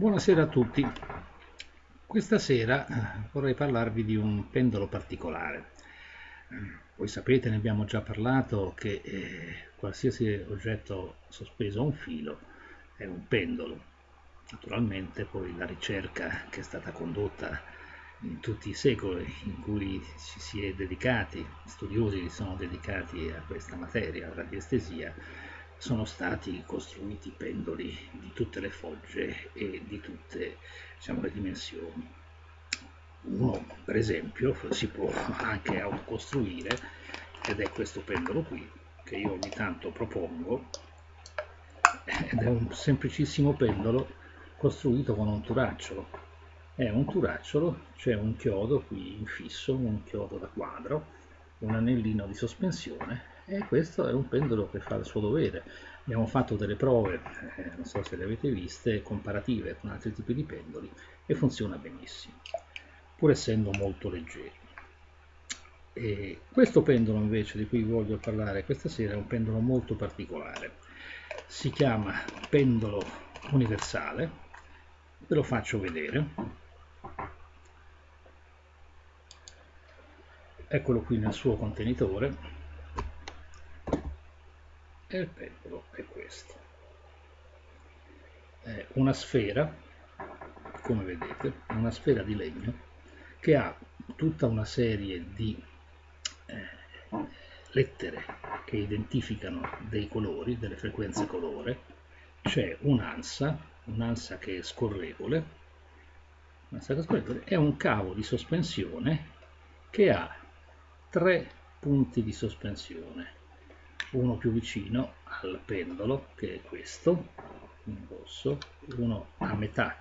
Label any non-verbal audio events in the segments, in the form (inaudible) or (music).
Buonasera a tutti. Questa sera eh, vorrei parlarvi di un pendolo particolare. Voi sapete, ne abbiamo già parlato, che eh, qualsiasi oggetto sospeso a un filo è un pendolo. Naturalmente poi la ricerca che è stata condotta in tutti i secoli in cui ci si è dedicati, studiosi si sono dedicati a questa materia, alla radiestesia, sono stati costruiti pendoli di tutte le fogge e di tutte diciamo, le dimensioni. Uno, per esempio, si può anche autocostruire ed è questo pendolo qui che io ogni tanto propongo ed è un semplicissimo pendolo costruito con un turacciolo. È un turacciolo, c'è un chiodo qui infisso, un chiodo da quadro, un anellino di sospensione e questo è un pendolo che fa il suo dovere. Abbiamo fatto delle prove, eh, non so se le avete viste, comparative con altri tipi di pendoli e funziona benissimo, pur essendo molto leggeri. E questo pendolo invece di cui voglio parlare questa sera è un pendolo molto particolare. Si chiama pendolo universale, ve lo faccio vedere. eccolo qui nel suo contenitore e il pendolo è questo. È una sfera come vedete una sfera di legno che ha tutta una serie di eh, lettere che identificano dei colori, delle frequenze colore. C'è un'ansa un'ansa che è scorrevole. Un'ansa che è scorrevole e un cavo di sospensione che ha tre punti di sospensione uno più vicino al pendolo che è questo in rosso. Uno a metà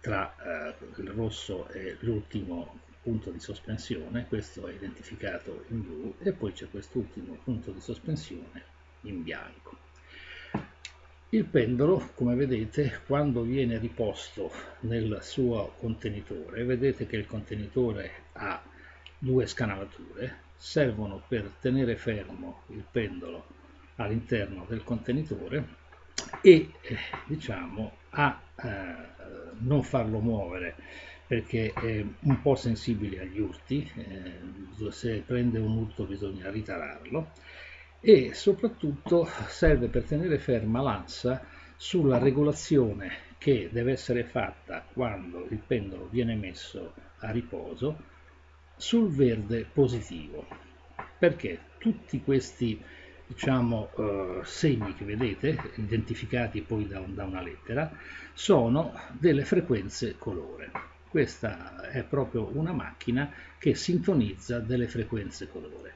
tra eh, il rosso e l'ultimo punto di sospensione. Questo è identificato in blu. E poi c'è quest'ultimo punto di sospensione in bianco. Il pendolo come vedete quando viene riposto nel suo contenitore vedete che il contenitore ha due scanalature servono per tenere fermo il pendolo all'interno del contenitore e eh, diciamo a eh, non farlo muovere perché è un po' sensibile agli urti, eh, se prende un urto bisogna ritararlo e soprattutto serve per tenere ferma l'ansa sulla regolazione che deve essere fatta quando il pendolo viene messo a riposo sul verde positivo. Perché tutti questi diciamo, eh, segni che vedete identificati poi da, da una lettera sono delle frequenze colore. Questa è proprio una macchina che sintonizza delle frequenze colore.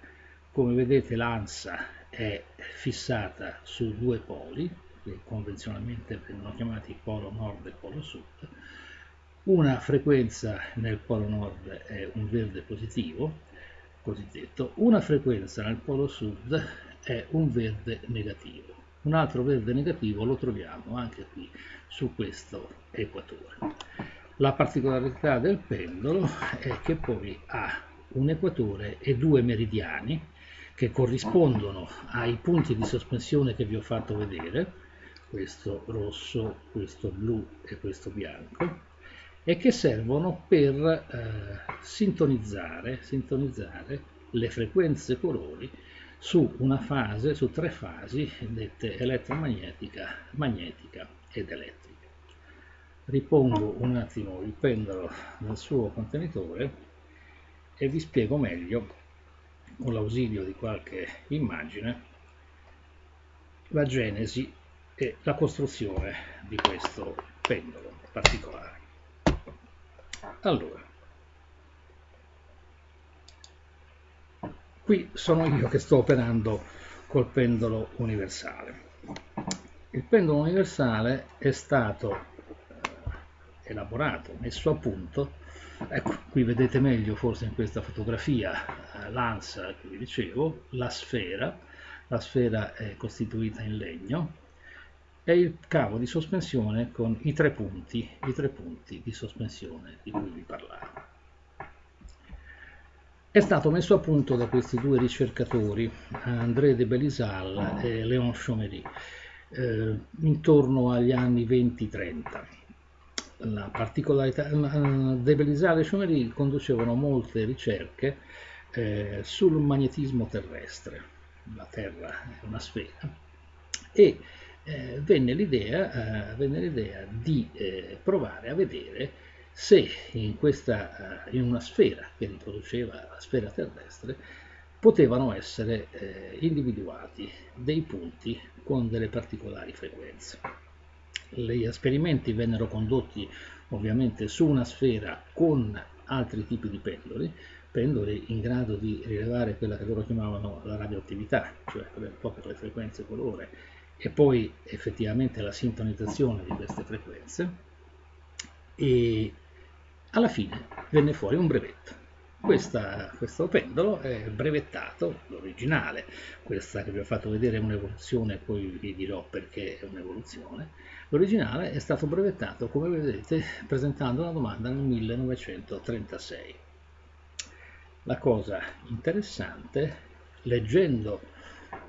Come vedete l'ANSA è fissata su due poli che convenzionalmente vengono chiamati polo nord e polo sud una frequenza nel polo nord è un verde positivo, cosiddetto, una frequenza nel polo sud è un verde negativo. Un altro verde negativo lo troviamo anche qui su questo equatore. La particolarità del pendolo è che poi ha un equatore e due meridiani che corrispondono ai punti di sospensione che vi ho fatto vedere, questo rosso, questo blu e questo bianco, e che servono per eh, sintonizzare, sintonizzare le frequenze colori su una fase, su tre fasi dette elettromagnetica, magnetica ed elettrica. Ripongo un attimo il pendolo nel suo contenitore e vi spiego meglio, con l'ausilio di qualche immagine, la genesi e la costruzione di questo pendolo particolare. Allora, qui sono io che sto operando col pendolo universale. Il pendolo universale è stato eh, elaborato, messo a punto, ecco, qui vedete meglio forse in questa fotografia eh, l'ansa che vi dicevo, la sfera, la sfera è costituita in legno, è il cavo di sospensione con i tre punti, i tre punti di sospensione di cui vi parlavo. È stato messo a punto da questi due ricercatori, André de Belisal e Léon Chaumery, eh, intorno agli anni 20-30. la particolarità, De Belisario e Chaumery conducevano molte ricerche eh, sul magnetismo terrestre, la Terra è una sfera, e eh, venne l'idea eh, di eh, provare a vedere se in, questa, eh, in una sfera che riproduceva la sfera terrestre potevano essere eh, individuati dei punti con delle particolari frequenze. Gli esperimenti vennero condotti ovviamente su una sfera con altri tipi di pendoli, pendoli in grado di rilevare quella che loro chiamavano la radioattività, cioè proprio le frequenze colore, e poi effettivamente la sintonizzazione di queste frequenze, e alla fine venne fuori un brevetto. Questa, questo pendolo è brevettato, l'originale, questa che vi ho fatto vedere è un'evoluzione, poi vi dirò perché è un'evoluzione. L'originale è stato brevettato, come vedete, presentando una domanda nel 1936. La cosa interessante, leggendo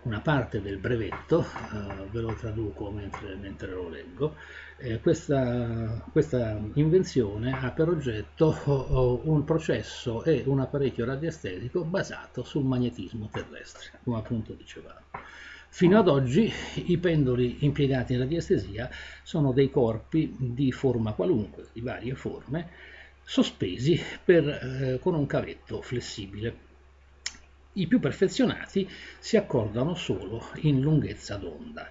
una parte del brevetto, eh, ve lo traduco mentre, mentre lo leggo, eh, questa, questa, invenzione ha per oggetto oh, un processo e un apparecchio radiestetico basato sul magnetismo terrestre, come appunto dicevamo. Fino ad oggi i pendoli impiegati in radiestesia sono dei corpi di forma qualunque, di varie forme, sospesi per, eh, con un cavetto flessibile. I più perfezionati si accordano solo in lunghezza d'onda.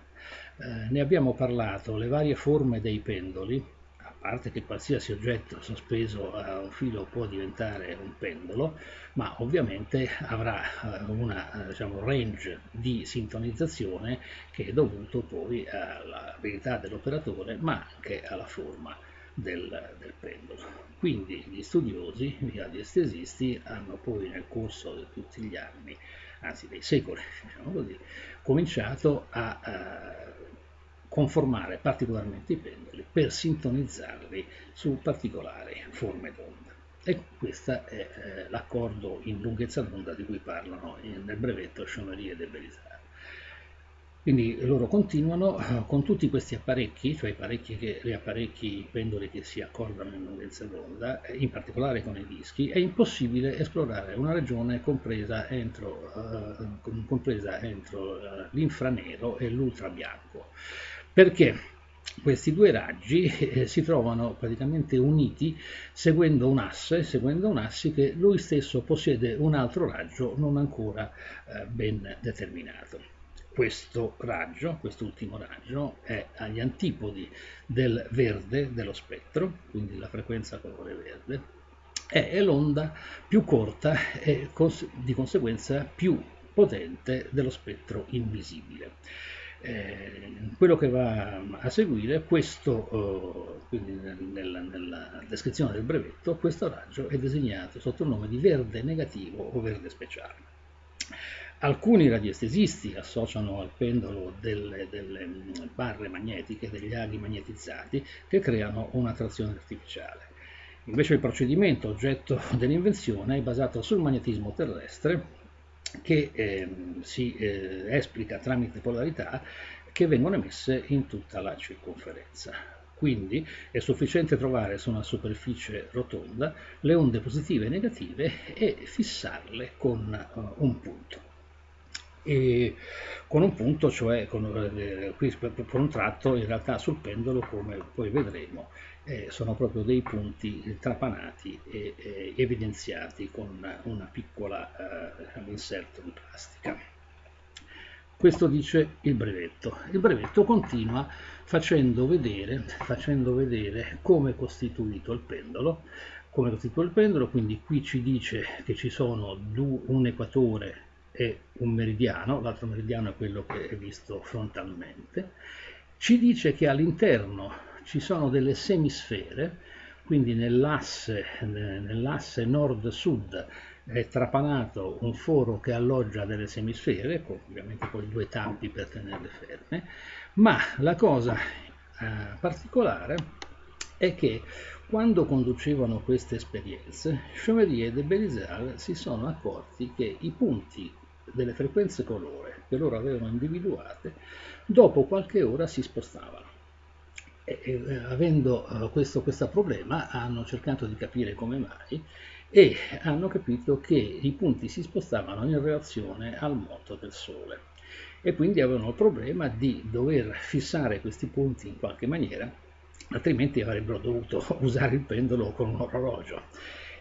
Eh, ne abbiamo parlato, le varie forme dei pendoli, a parte che qualsiasi oggetto sospeso a un filo può diventare un pendolo, ma ovviamente avrà eh, un diciamo, range di sintonizzazione che è dovuto poi all'abilità dell'operatore, ma anche alla forma del, del pendolo. Quindi gli studiosi, gli adiestesisti, hanno poi nel corso di tutti gli anni, anzi dei secoli, (laughs) diciamo così, cominciato a, a conformare particolarmente i pendoli per sintonizzarli su particolari forme d'onda. E questo è eh, l'accordo in lunghezza d'onda di cui parlano nel brevetto Chaumery e De Belisaire. Quindi loro continuano eh, con tutti questi apparecchi, cioè apparecchi che, gli apparecchi pendoli che si accordano in lunghezza d'onda, eh, in particolare con i dischi, è impossibile esplorare una regione compresa entro, uh, compresa entro uh, l'infranero e l'ultrabianco. Perché? Questi due raggi eh, si trovano praticamente uniti seguendo un asse, seguendo un asse che lui stesso possiede un altro raggio non ancora eh, ben determinato questo raggio, quest'ultimo raggio, è agli antipodi del verde dello spettro, quindi la frequenza colore verde, è l'onda più corta e di conseguenza più potente dello spettro invisibile. Eh, quello che va a seguire, questo, eh, quindi nella, nella, descrizione del brevetto, questo raggio è designato sotto il nome di verde negativo o verde speciale. Alcuni radiestesisti associano al pendolo delle, delle, barre magnetiche, degli aghi magnetizzati, che creano un'attrazione artificiale. Invece il procedimento oggetto (laughs) dell'invenzione è basato sul magnetismo terrestre che eh, si eh, esplica tramite polarità che vengono emesse in tutta la circonferenza. Quindi è sufficiente trovare su una superficie rotonda le onde positive e negative e fissarle con uh, un punto e con un punto, cioè con, eh, qui per, un tratto in realtà sul pendolo come poi vedremo eh, sono proprio dei punti trapanati e eh, evidenziati con una piccola eh, inserto di plastica. Questo dice il brevetto. Il brevetto continua facendo vedere, facendo vedere come è costituito il pendolo, come è costituito il pendolo, quindi qui ci dice che ci sono un equatore è un meridiano, l'altro meridiano è quello che è visto frontalmente, ci dice che all'interno ci sono delle semisfere, quindi nell'asse, nell'asse nord-sud è trapanato un foro che alloggia delle semisfere, con ovviamente poi due tappi per tenerle ferme, ma la cosa eh, particolare è che quando conducevano queste esperienze, Chaumery e De Belisaire si sono accorti che i punti delle frequenze colore che loro avevano individuate, dopo qualche ora si spostavano. E, e, avendo uh, questo, questo problema hanno cercato di capire come mai e hanno capito che i punti si spostavano in relazione al moto del Sole e quindi avevano il problema di dover fissare questi punti in qualche maniera altrimenti avrebbero dovuto (laughs) usare il pendolo con un orologio.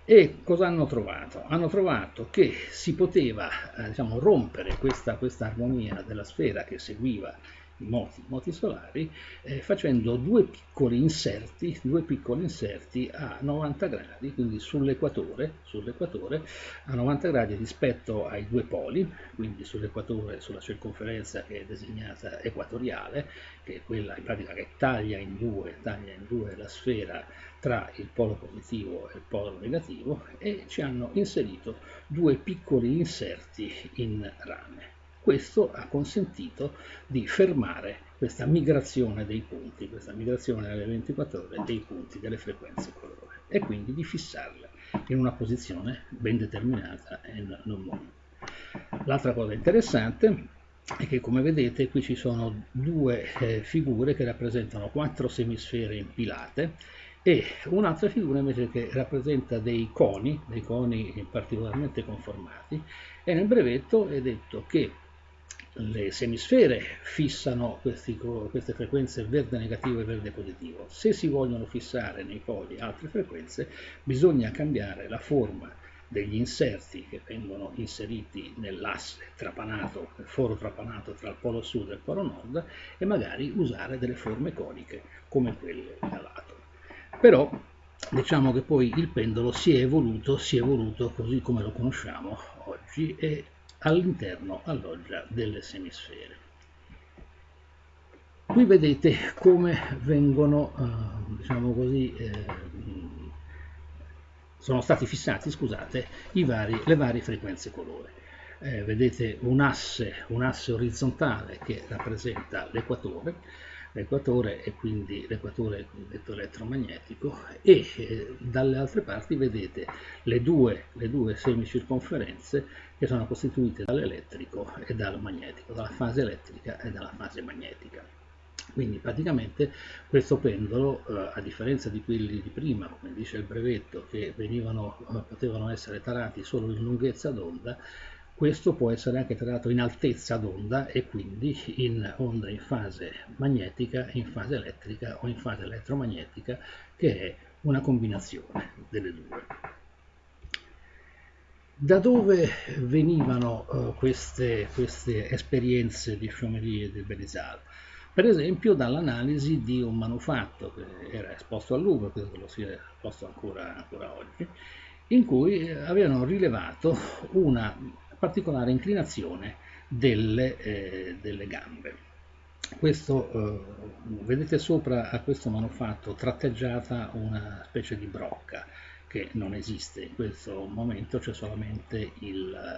E cosa hanno trovato? Hanno trovato che si poteva eh, diciamo, rompere questa, questa armonia della sfera che seguiva moti, moti solari, eh, facendo due piccoli inserti, due piccoli inserti a 90 gradi, quindi sull'equatore, sull'equatore a 90 gradi rispetto ai due poli, quindi sull'equatore, sulla circonferenza che è designata equatoriale, che è quella in pratica che taglia in due, taglia in due la sfera tra il polo positivo e il polo negativo e ci hanno inserito due piccoli inserti in rame. Questo ha consentito di fermare questa migrazione dei punti, questa migrazione alle 24 ore dei punti delle frequenze colore e quindi di fissarle in una posizione ben determinata e non momento. L'altra cosa interessante è che come vedete qui ci sono due eh, figure che rappresentano quattro semisfere impilate e un'altra figura invece che rappresenta dei coni, dei coni particolarmente conformati e nel brevetto è detto che le semisfere fissano questi, queste frequenze verde negativo e verde positivo. Se si vogliono fissare nei poli altre frequenze, bisogna cambiare la forma degli inserti che vengono inseriti nell'asse trapanato, nel foro trapanato tra il polo sud e il polo nord e magari usare delle forme coniche come quelle da lato. Però diciamo che poi il pendolo si è evoluto, si è evoluto così come lo conosciamo oggi e all'interno alloggia delle semisfere. Qui vedete come vengono, eh, diciamo così, eh, sono stati fissati, scusate, vari, le varie frequenze colore. Eh, vedete un asse, un asse orizzontale che rappresenta l'equatore, l'equatore e quindi l'equatore detto elettromagnetico e eh, dalle altre parti vedete le due, le due semicirconferenze che sono costituite dall'elettrico e dal magnetico, dalla fase elettrica e dalla fase magnetica. Quindi praticamente questo pendolo, eh, a differenza di quelli di prima, come dice il brevetto, che venivano, eh, potevano essere tarati solo in lunghezza d'onda, questo può essere anche trattato in altezza d'onda e quindi in onda in fase magnetica, in fase elettrica o in fase elettromagnetica, che è una combinazione delle due. Da dove venivano uh, queste, queste, esperienze di Chaumery e di Berizal? Per esempio dall'analisi di un manufatto che era esposto a Louvre, credo che lo sia esposto ancora, ancora oggi, in cui avevano rilevato una particolare inclinazione delle, eh, delle gambe. Questo, eh, vedete sopra a questo manufatto tratteggiata una specie di brocca che non esiste in questo momento, c'è solamente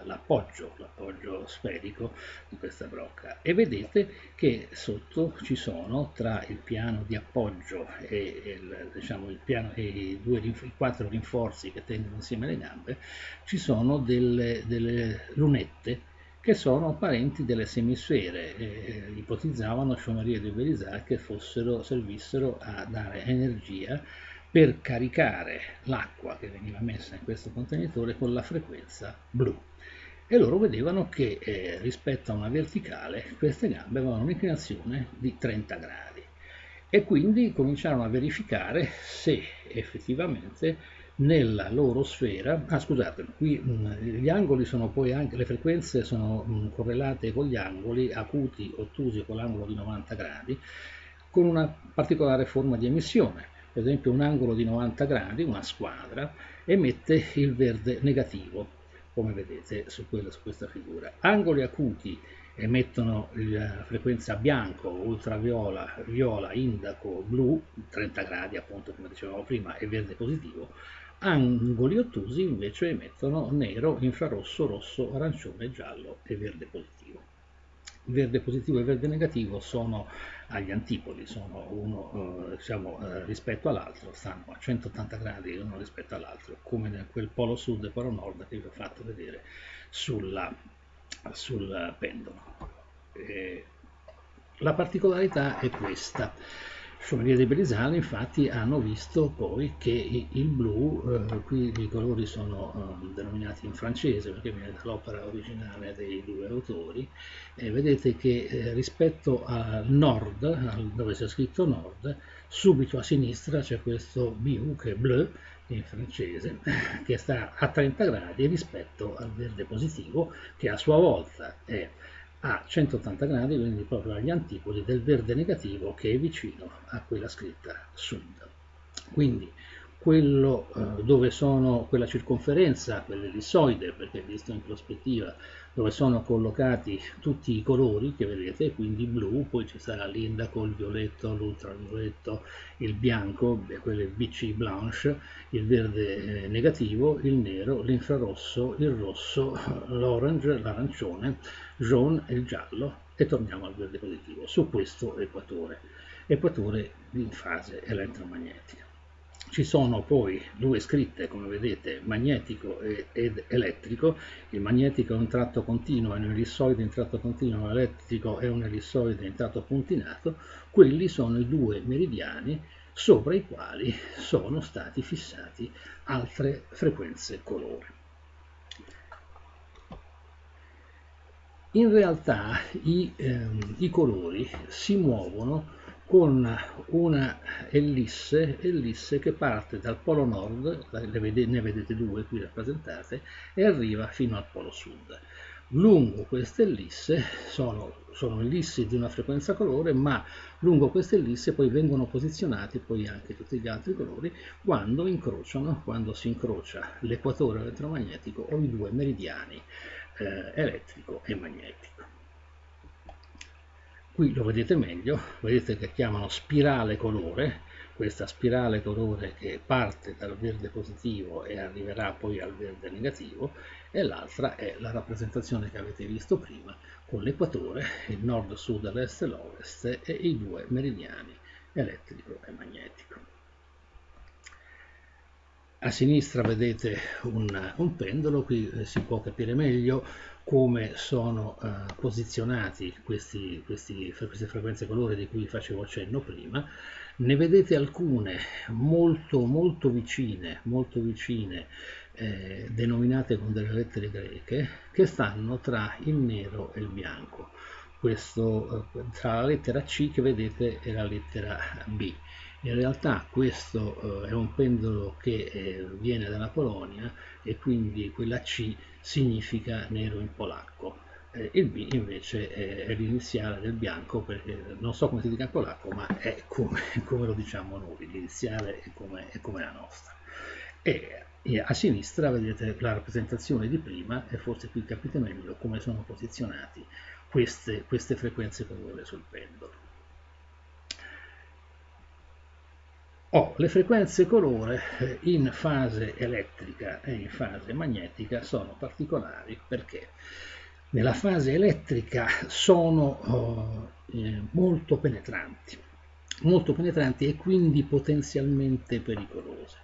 l'appoggio, l'appoggio sferico di questa brocca. E vedete che sotto ci sono tra il piano di appoggio e, il, diciamo, il piano, e i, due, i quattro rinforzi che tengono insieme le gambe, ci sono delle, delle lunette che sono parenti delle semisfere, eh, ipotizzavano Chaumery e Berizard che fossero, servissero a dare energia per caricare l'acqua che veniva messa in questo contenitore con la frequenza blu. E loro vedevano che eh, rispetto a una verticale queste gambe avevano un'inclinazione di 30 gradi. E quindi cominciarono a verificare se effettivamente nella loro sfera, ah scusate, qui mm, gli angoli sono poi anche, le frequenze sono mm, correlate con gli angoli acuti, ottusi con l'angolo di 90 gradi, con una particolare forma di emissione per esempio un angolo di 90 gradi, una squadra, emette il verde negativo, come vedete su, quella, su questa figura. Angoli acuti emettono la frequenza bianco, ultraviola, viola, indaco, blu, 30 gradi appunto come dicevamo prima, e verde positivo. Angoli ottusi invece emettono nero, infrarosso, rosso, arancione, giallo e verde positivo verde positivo e verde negativo sono agli antipodi, sono uno eh, diciamo, eh, rispetto all'altro, stanno a 180 gradi uno rispetto all'altro, come nel quel polo sud e polo nord che vi ho fatto vedere sulla, sul pendolo. Eh, la particolarità è questa. Chevalier di Brizal infatti hanno visto poi che il blu, eh, qui i colori sono eh, denominati in francese perché viene dall'opera originale dei due autori, e vedete che eh, rispetto al nord, dove c'è scritto nord, subito a sinistra c'è questo BU che è bleu in francese, (laughs) che sta a 30 gradi rispetto al verde positivo che a sua volta è a 180 gradi, quindi proprio agli antipodi del verde negativo che è vicino a quella scritta sud. Quindi quello eh, dove sono quella circonferenza, quell'ellissoide, perché visto in prospettiva, dove sono collocati tutti i colori che vedete, quindi blu, poi ci sarà l'indaco, il violetto, l'ultravioletto, il bianco, quello è BC blanche, il verde eh, negativo, il nero, l'infrarosso, il rosso, l'orange, l'arancione, jaune e il giallo e torniamo al verde positivo su questo equatore, equatore in fase elettromagnetica. Ci sono poi due scritte, come vedete, magnetico ed elettrico. Il magnetico è un tratto continuo, è un ellissoide in tratto continuo, l'elettrico è un ellissoide in tratto puntinato. Quelli sono i due meridiani sopra i quali sono stati fissati altre frequenze colore. In realtà i, ehm, i colori si muovono con una ellisse, ellisse che parte dal polo nord, ne vedete due qui rappresentate, e arriva fino al polo sud. Lungo queste ellisse sono, sono ellissi di una frequenza colore, ma lungo queste ellisse poi vengono posizionati poi anche tutti gli altri colori quando incrociano, quando si incrocia l'equatore elettromagnetico o i due meridiani eh, elettrico e magnetico. Qui lo vedete meglio, vedete che chiamano spirale colore, questa spirale colore che parte dal verde positivo e arriverà poi al verde negativo, e l'altra è la rappresentazione che avete visto prima, con l'equatore, il nord-sud, l'est e l'ovest, e i due meridiani elettrico e magnetico. A sinistra vedete un, un pendolo, qui eh, si può capire meglio come sono eh, posizionati questi, questi, queste frequenze colore di cui facevo cenno prima. Ne vedete alcune molto molto vicine, molto vicine eh, denominate con delle lettere greche, che stanno tra il nero e il bianco. Questo, eh, tra la lettera C che vedete e la lettera B. In realtà questo eh, è un pendolo che eh, viene dalla Polonia e quindi quella C significa nero in polacco. Eh, il B invece è, è l'iniziale del bianco perché non so come si dica in polacco ma è come, (laughs) come lo diciamo noi, l'iniziale è come, è come la nostra. E, a sinistra vedete la rappresentazione di prima e forse qui capite meglio come sono posizionati queste, queste frequenze colore sul pendolo. Oh, le frequenze colore eh, in fase elettrica e in fase magnetica sono particolari perché nella fase elettrica sono oh, eh, molto penetranti, molto penetranti e quindi potenzialmente pericolose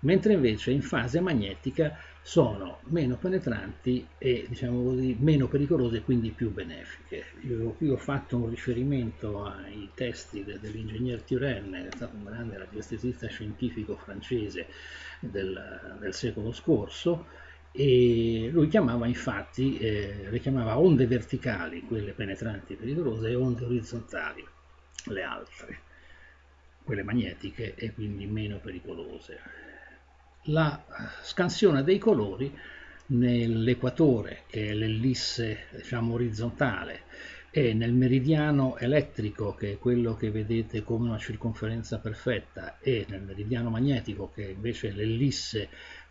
mentre invece in fase magnetica sono meno penetranti e diciamo così meno pericolose e quindi più benefiche. Io qui ho fatto un riferimento ai testi de, dell'ingegner Turenne, che è stato un grande radiestesista scientifico francese del, del secolo scorso, e lui chiamava infatti, eh, le chiamava onde verticali, quelle penetranti e pericolose, e onde orizzontali, le altre, quelle magnetiche e quindi meno pericolose la scansione dei colori nell'equatore, che è l'ellisse diciamo, orizzontale, e nel meridiano elettrico, che è quello che vedete come una circonferenza perfetta, e nel meridiano magnetico, che è invece l'ellisse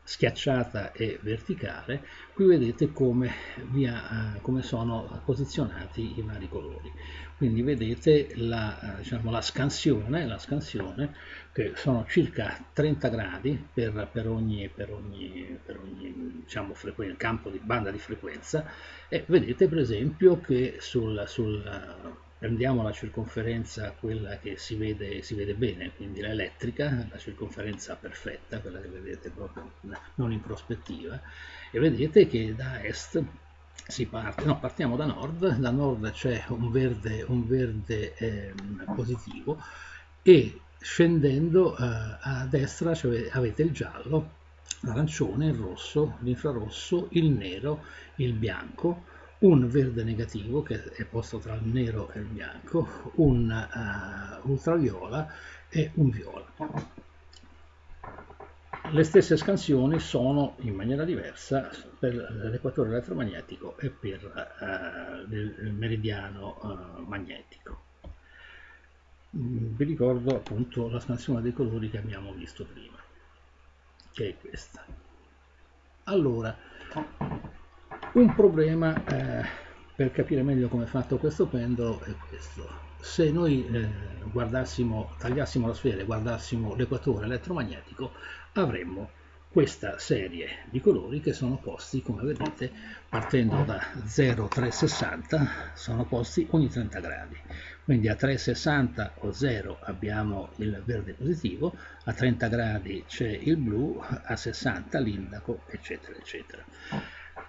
schiacciata e verticale, qui vedete come, via, eh, come sono posizionati i vari colori. Quindi vedete la, eh, diciamo, la, scansione, la scansione, che sono circa 30 gradi per, per ogni, per ogni, per ogni diciamo, campo di banda di frequenza e vedete per esempio che sul, sul prendiamo la circonferenza, quella che si vede, si vede bene, quindi l'elettrica, la circonferenza perfetta, quella che vedete proprio non in prospettiva, e vedete che da est si parte, no, partiamo da nord, da nord c'è un verde, un verde eh, positivo e scendendo eh, a destra cioè, avete il giallo, l'arancione, il rosso, l'infrarosso, il nero, il bianco, un verde negativo che è posto tra il nero e il bianco, un uh, ultraviola e un viola. Le stesse scansioni sono in maniera diversa per l'equatore elettromagnetico e per uh, il meridiano uh, magnetico. Vi ricordo appunto la scansione dei colori che abbiamo visto prima, che è questa. Allora, un problema eh, per capire meglio come è fatto questo pendolo è questo. Se noi eh, guardassimo, tagliassimo la sfera e guardassimo l'equatore elettromagnetico, avremmo questa serie di colori che sono posti, come vedete, partendo da 0,360, sono posti ogni 30 gradi. Quindi a 360 o 0 abbiamo il verde positivo, a 30 gradi c'è il blu, a 60 l'indaco, eccetera, eccetera.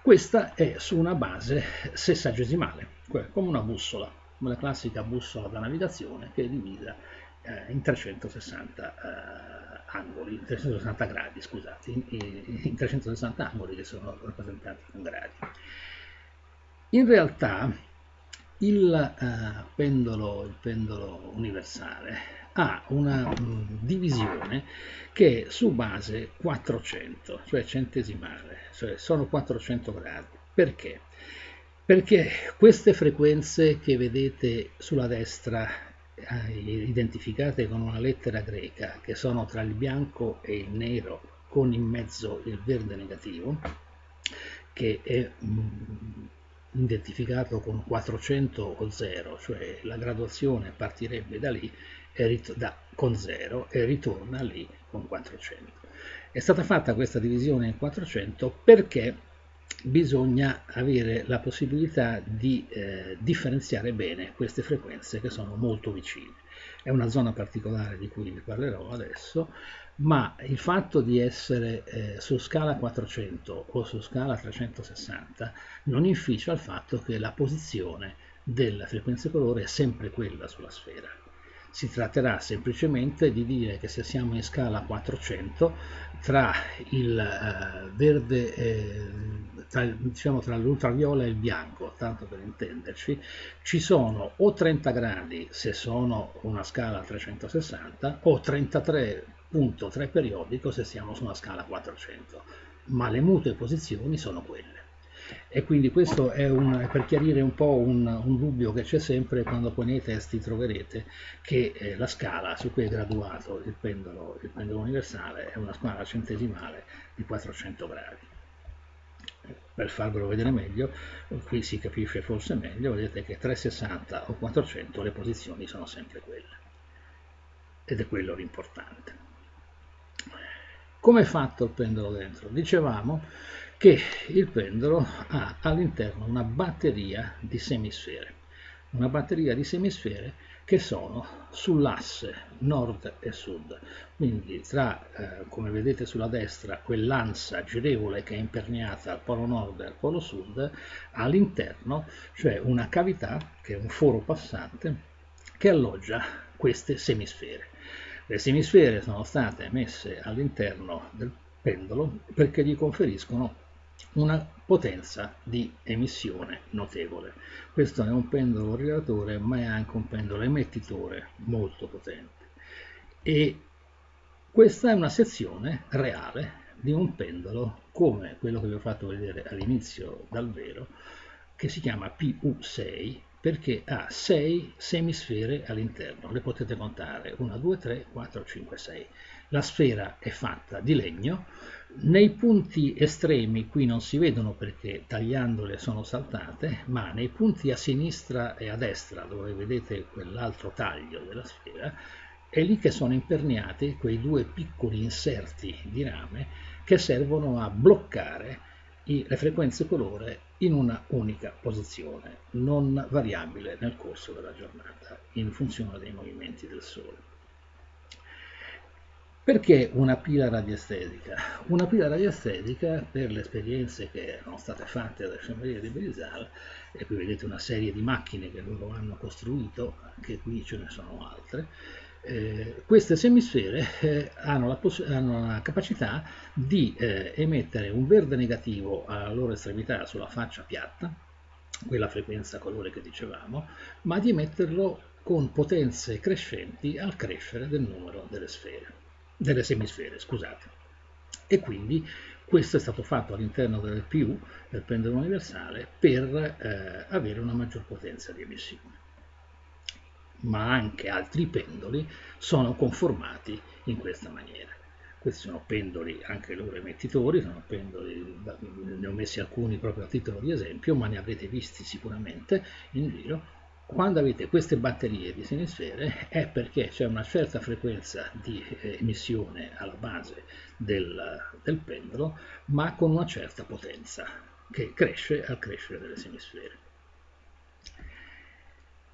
Questa è su una base sessagesimale, come una bussola, come la classica bussola da navigazione che è divisa eh, in 360 eh, angoli, 360 gradi, scusate, in, in 360 angoli che sono rappresentati con gradi. In realtà il, uh, pendolo, il pendolo universale ha una mh, divisione che è su base 400, cioè centesimale, cioè sono 400 gradi. Perché? Perché queste frequenze che vedete sulla destra eh, identificate con una lettera greca, che sono tra il bianco e il nero, con in mezzo il verde negativo, che è mh, identificato con 400 o 0, cioè la graduazione partirebbe da lì da, con 0 e ritorna lì con 400. È stata fatta questa divisione in 400 perché bisogna avere la possibilità di eh, differenziare bene queste frequenze che sono molto vicine. È una zona particolare di cui vi parlerò adesso, ma il fatto di essere eh, su scala 400 o su scala 360 non inficia il fatto che la posizione della frequenza colore è sempre quella sulla sfera. Si tratterà semplicemente di dire che se siamo in scala 400 tra il eh, verde, eh, tra, diciamo tra l'ultraviola e il bianco, tanto per intenderci, ci sono o 30 gradi se sono una scala 360 o 33 punto 3 periodico se siamo su una scala 400, ma le mutue posizioni sono quelle. E quindi questo è un, per chiarire un po' un, un dubbio che c'è sempre quando poi nei testi troverete che eh, la scala su cui è graduato il pendolo, il pendolo universale è una scala centesimale di 400 gradi. Per farvelo vedere meglio, qui si capisce forse meglio, vedete che 360 o 400 le posizioni sono sempre quelle. Ed è quello l'importante. Come è fatto il pendolo dentro? Dicevamo che il pendolo ha all'interno una batteria di semisfere, una batteria di semisfere che sono sull'asse nord e sud, quindi tra, eh, come vedete sulla destra, quell'ansa girevole che è imperniata al polo nord e al polo sud, all'interno c'è una cavità, che è un foro passante, che alloggia queste semisfere. Le semisfere sono state messe all'interno del pendolo perché gli conferiscono una potenza di emissione notevole. Questo è un pendolo rilatore ma è anche un pendolo emettitore molto potente. E questa è una sezione reale di un pendolo come quello che vi ho fatto vedere all'inizio dal vero che si chiama PU6 perché ha 6 semisfere all'interno, le potete contare 1, 2, 3, 4, 5, 6. La sfera è fatta di legno, nei punti estremi qui non si vedono perché tagliandole sono saltate, ma nei punti a sinistra e a destra dove vedete quell'altro taglio della sfera, è lì che sono imperniati quei due piccoli inserti di rame che servono a bloccare le frequenze colore in una unica posizione, non variabile nel corso della giornata, in funzione dei movimenti del Sole. Perché una pila radiestetica? Una pila radiestetica, per le esperienze che erano state fatte alla Sciameria di Belisal, e qui vedete una serie di macchine che loro hanno costruito, anche qui ce ne sono altre, Eh, queste semisfere eh, hanno, la hanno, la capacità di eh, emettere un verde negativo alla loro estremità sulla faccia piatta, quella frequenza colore che dicevamo, ma di emetterlo con potenze crescenti al crescere del numero delle sfere, delle semisfere, scusate. E quindi questo è stato fatto all'interno del PU, del pendolo universale, per eh, avere una maggior potenza di emissione ma anche altri pendoli sono conformati in questa maniera. Questi sono pendoli anche loro emettitori, sono pendoli, ne ho messi alcuni proprio a titolo di esempio, ma ne avrete visti sicuramente in giro. Quando avete queste batterie di semisfere è perché c'è una certa frequenza di eh, emissione alla base del, del pendolo, ma con una certa potenza che cresce al crescere delle semisfere.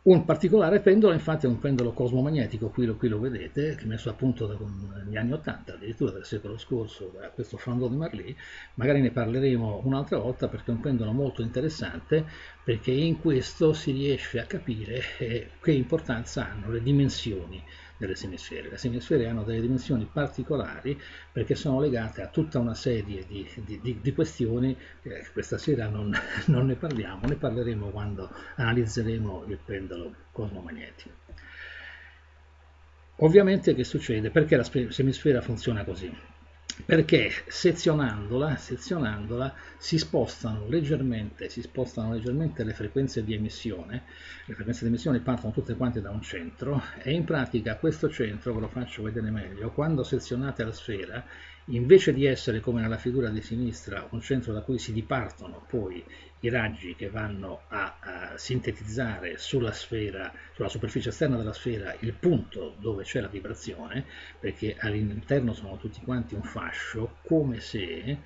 Un particolare pendolo infatti è un pendolo cosmomagnetico, qui lo, qui lo vedete, messo a punto negli anni 80, addirittura del secolo scorso, da questo Flandon di Marly, magari ne parleremo un'altra volta perché è un pendolo molto interessante, perché in questo si riesce a capire eh, che importanza hanno le dimensioni delle semisfere. Le semisfere hanno delle dimensioni particolari perché sono legate a tutta una serie di, di, di, di questioni che questa sera non, (laughs) non ne parliamo, ne parleremo quando analizzeremo il pendolo cosmomagnetico. Ovviamente che succede? Perché la semisfera funziona così? Perché sezionandola, sezionandola si, spostano si spostano leggermente le frequenze di emissione, le frequenze di emissione partono tutte quante da un centro e in pratica questo centro, ve lo faccio vedere meglio, quando sezionate la sfera invece di essere come nella figura di sinistra un centro da cui si dipartono poi i raggi che vanno a, a, sintetizzare sulla sfera, sulla superficie esterna della sfera il punto dove c'è la vibrazione, perché all'interno sono tutti quanti un fascio, come se,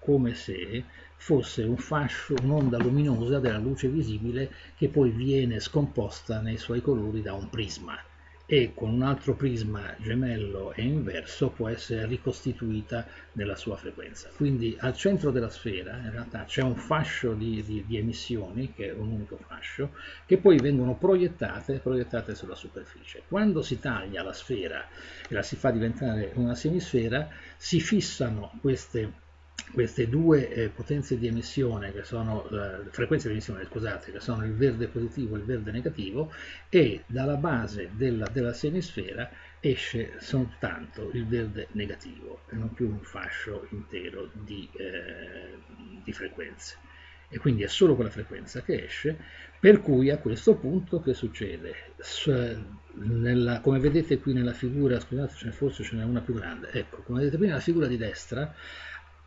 come se fosse un fascio, un'onda luminosa della luce visibile che poi viene scomposta nei suoi colori da un prisma e con un altro prisma gemello e inverso può essere ricostituita nella sua frequenza. Quindi al centro della sfera in realtà c'è un fascio di, di, di, emissioni, che è un unico fascio, che poi vengono proiettate, proiettate sulla superficie. Quando si taglia la sfera e la si fa diventare una semisfera, si fissano queste queste due eh, potenze di emissione, che sono eh, frequenze di emissione, scusate, che sono il verde positivo e il verde negativo, e dalla base della, della semisfera esce soltanto il verde negativo e non più un fascio intero di, eh, di frequenze. E quindi è solo quella frequenza che esce, per cui a questo punto che succede? Nella, come vedete qui nella figura, scusate, forse ce n'è una più grande, ecco, come vedete qui nella figura di destra,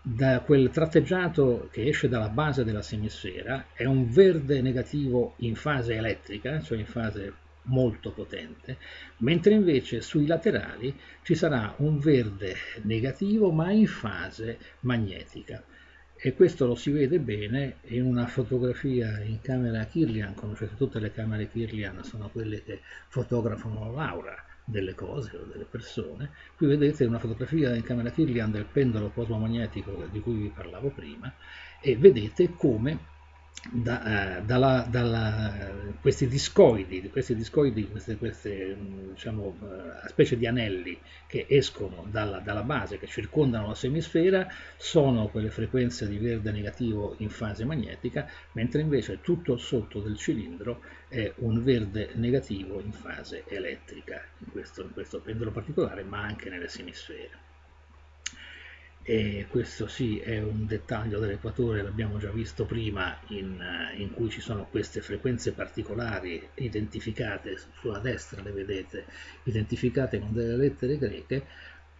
da quel tratteggiato che esce dalla base della semisfera è un verde negativo in fase elettrica, cioè in fase molto potente, mentre invece sui laterali ci sarà un verde negativo ma in fase magnetica. E questo lo si vede bene in una fotografia in camera Kirlian, conoscete tutte le camere Kirlian, sono quelle che fotografano l'aura delle cose o delle persone. Qui vedete una fotografia in camera Kirlian del pendolo cosmomagnetico di cui vi parlavo prima e vedete come da, eh, dalla, dalla, questi discoidi, questi discoidi, queste, queste diciamo, eh, specie di anelli che escono dalla, dalla, base, che circondano la semisfera, sono quelle frequenze di verde negativo in fase magnetica, mentre invece tutto sotto del cilindro è un verde negativo in fase elettrica, in questo, in questo pendolo particolare, ma anche nelle semisfere e questo sì è un dettaglio dell'equatore, l'abbiamo già visto prima, in, in, cui ci sono queste frequenze particolari identificate, sulla destra le vedete, identificate con delle lettere greche,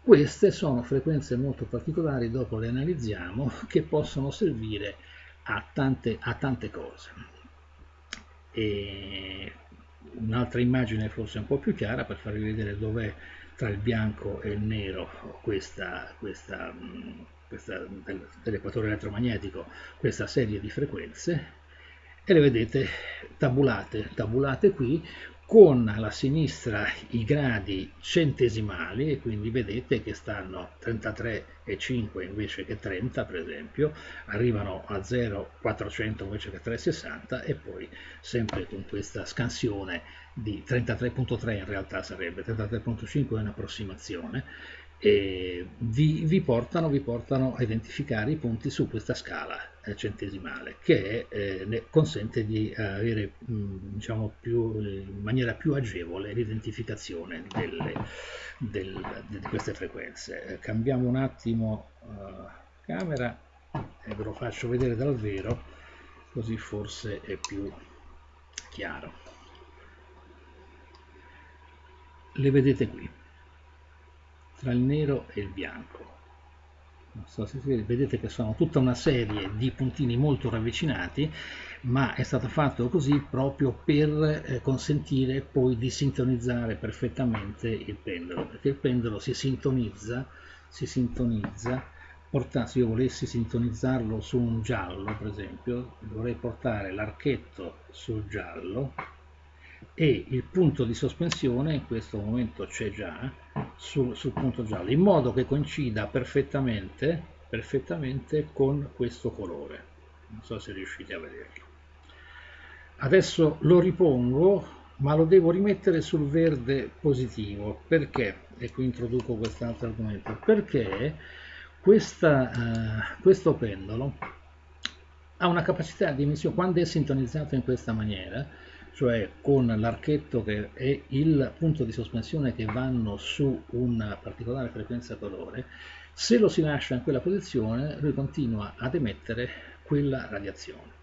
queste sono frequenze molto particolari, dopo le analizziamo, (laughs) che possono servire a tante, a tante cose. un'altra immagine forse un po' più chiara per farvi vedere dov'è tra il bianco e il nero questa, questa, questa dell'equatore elettromagnetico questa serie di frequenze e le vedete tabulate, tabulate qui con alla sinistra i gradi centesimali e quindi vedete che stanno 33,5 invece che 30 per esempio, arrivano a 0,400 invece che 3,60 e poi sempre con questa scansione di 33,3 in realtà sarebbe 33,5 è un'approssimazione e vi, vi, portano, vi, portano, a identificare i punti su questa scala eh, centesimale che eh, consente di avere mh, diciamo più, in maniera più agevole l'identificazione del, di queste frequenze. Eh, cambiamo un attimo uh, camera e ve lo faccio vedere dal vero così forse è più chiaro. Le vedete qui tra il nero e il bianco. Non so se vedete che sono tutta una serie di puntini molto ravvicinati, ma è stato fatto così proprio per eh, consentire poi di sintonizzare perfettamente il pendolo, perché il pendolo si sintonizza, si sintonizza portare, se io volessi sintonizzarlo su un giallo, per esempio, dovrei portare l'archetto sul giallo e il punto di sospensione in questo momento c'è già sul, sul, punto giallo in modo che coincida perfettamente, perfettamente con questo colore. Non so se riuscite a vederlo. Adesso lo ripongo ma lo devo rimettere sul verde positivo. Perché? E qui introduco quest'altro argomento. Perché questa, uh, questo pendolo ha una capacità di emissione quando è sintonizzato in questa maniera cioè con l'archetto che è il punto di sospensione che vanno su una particolare frequenza colore, se lo si lascia in quella posizione lui continua ad emettere quella radiazione.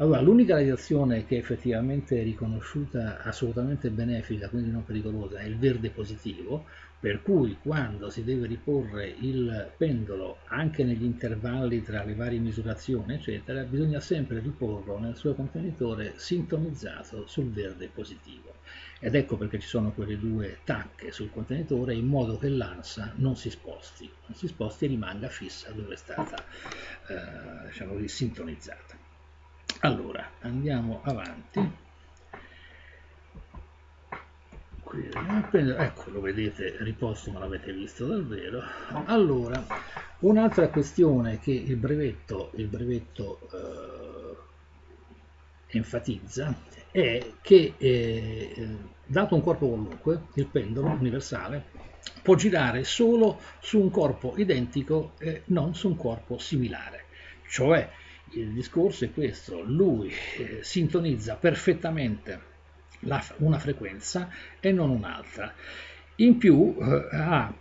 Allora, l'unica radiazione che effettivamente è riconosciuta assolutamente benefica, quindi non pericolosa, è il verde positivo, per cui quando si deve riporre il pendolo anche negli intervalli tra le varie misurazioni eccetera bisogna sempre riporlo nel suo contenitore sintonizzato sul verde positivo. Ed ecco perché ci sono quelle due tacche sul contenitore in modo che l'ansa non si sposti non si sposti e rimanga fissa dove è stata eh, diciamo così, sintonizzata. Allora andiamo avanti qui ecco lo vedete riposto ma l'avete visto davvero. Allora un'altra questione che il brevetto, il brevetto eh, enfatizza è che eh, dato un corpo qualunque il pendolo universale può girare solo su un corpo identico e non su un corpo similare. Cioè il discorso è questo lui eh, sintonizza perfettamente la, una frequenza e non un'altra. In più eh, ha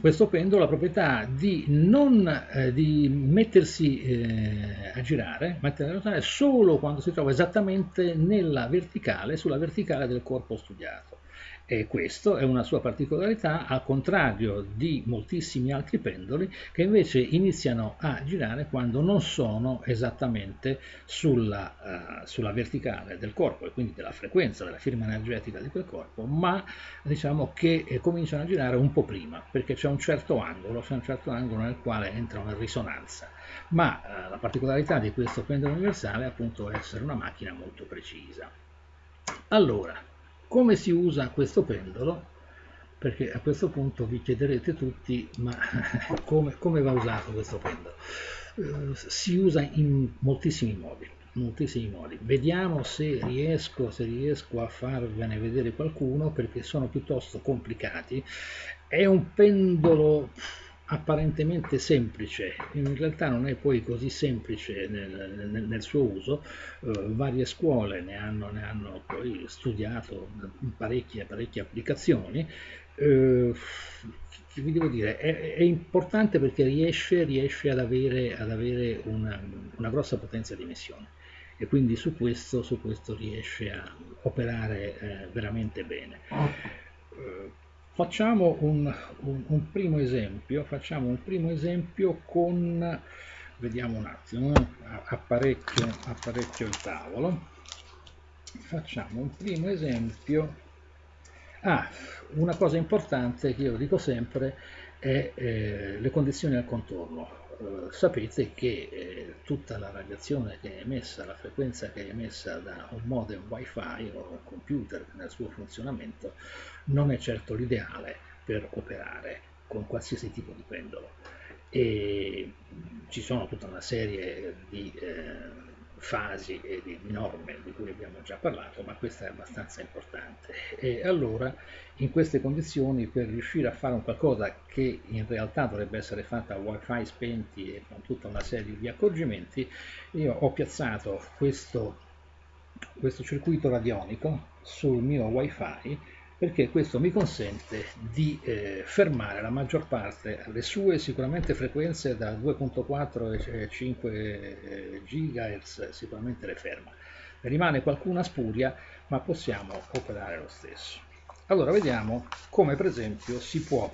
questo pendolo la proprietà di non eh, di mettersi eh, a girare, mettere a ruotare solo quando si trova esattamente nella verticale, sulla verticale del corpo studiato. E questa è una sua particolarità, al contrario di moltissimi altri pendoli che invece iniziano a girare quando non sono esattamente sulla, uh, sulla verticale del corpo e quindi della frequenza, della firma energetica di quel corpo, ma diciamo che eh, cominciano a girare un po' prima, perché c'è un certo angolo, c'è un certo angolo nel quale entrano in risonanza. Ma uh, la particolarità di questo pendolo universale è appunto essere una macchina molto precisa. Allora, come si usa questo pendolo? Perché a questo punto vi chiederete tutti, ma (laughs) come, come va usato questo pendolo? Uh, si usa in moltissimi modi, moltissimi modi. Vediamo se riesco, se riesco a farvene vedere qualcuno perché sono piuttosto complicati. È un pendolo apparentemente semplice, in realtà non è poi così semplice nel, nel, nel suo uso, uh, varie scuole ne hanno, ne hanno, poi studiato parecchie, parecchie applicazioni, uh, vi devo dire, è, è, importante perché riesce, riesce ad avere, ad avere una, una, grossa potenza di emissione e quindi su questo, su questo riesce a operare eh, veramente bene. Facciamo un, un, un, primo esempio, facciamo un primo esempio con, vediamo un attimo, eh, apparecchio, apparecchio il tavolo, facciamo un primo esempio, ah, una cosa importante che io dico sempre è eh, le condizioni al contorno. Eh, sapete che eh, tutta la radiazione che è emessa, la frequenza che è emessa da un modem wifi o un computer nel suo funzionamento non è certo l'ideale per operare con qualsiasi tipo di pendolo. E ci sono tutta una serie di eh, fasi e di, norme di cui abbiamo già parlato, ma questa è abbastanza importante. E allora, in queste condizioni, per riuscire a fare un qualcosa che in realtà dovrebbe essere fatta a wifi spenti e con tutta una serie di accorgimenti, io ho piazzato questo, questo circuito radionico sul mio wifi perché questo mi consente di eh, fermare la maggior parte, le sue sicuramente frequenze da 2.4 e 5 GHz sicuramente le ferma. Ne rimane qualcuna spuria, ma possiamo operare lo stesso. Allora vediamo come per esempio si può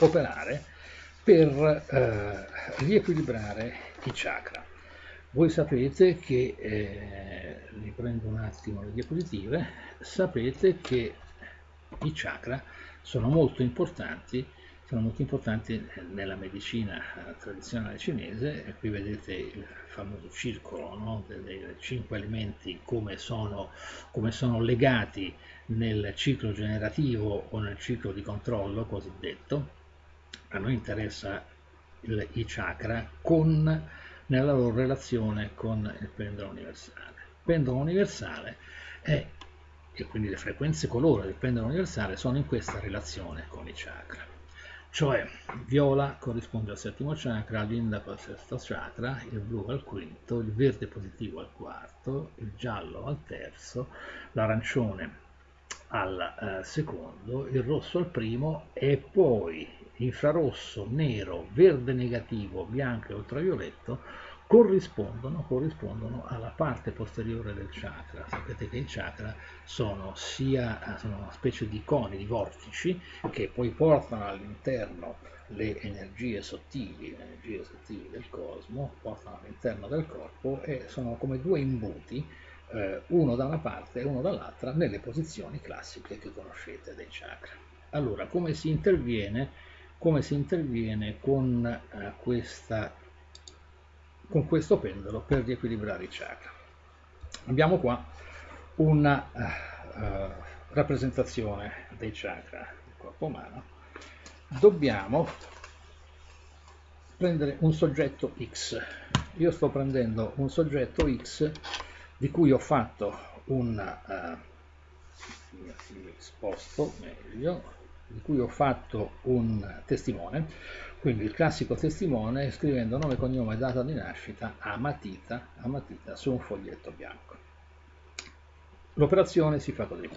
operare per eh, riequilibrare i chakra. Voi sapete che, eh, riprendo un attimo le diapositive, sapete che i chakra sono molto importanti, sono molto importanti nella medicina eh, tradizionale cinese, e qui vedete il famoso circolo no? dei cinque elementi come sono, come sono legati nel ciclo generativo o nel ciclo di controllo cosiddetto. A noi interessa il, i chakra con, nella loro relazione con il pendolo universale. Il pendolo universale è e quindi le frequenze colore del pendolo universale sono in questa relazione con i chakra. Cioè viola corrisponde al settimo chakra, l'indaco al sesto chakra, il blu al quinto, il verde positivo al quarto, il giallo al terzo, l'arancione al eh, secondo, il rosso al primo e poi infrarosso, nero, verde negativo, bianco e ultravioletto corrispondono, corrispondono, alla parte posteriore del chakra. Sapete che i chakra sono sia sono una specie di coni, di vortici, che poi portano all'interno le energie sottili, le energie sottili del cosmo, portano all'interno del corpo e sono come due imbuti, eh, uno da una parte e uno dall'altra, nelle posizioni classiche che conoscete dei chakra. Allora, come si interviene, come si interviene con eh, questa con questo pendolo per riequilibrare i chakra. Abbiamo qua una uh, rappresentazione dei chakra del corpo umano. Dobbiamo prendere un soggetto X. Io sto prendendo un soggetto X di cui ho fatto un uh, meglio, di cui ho fatto un testimone quindi il classico testimone scrivendo nome, cognome e data di nascita a matita, a matita su un foglietto bianco. L'operazione si fa così.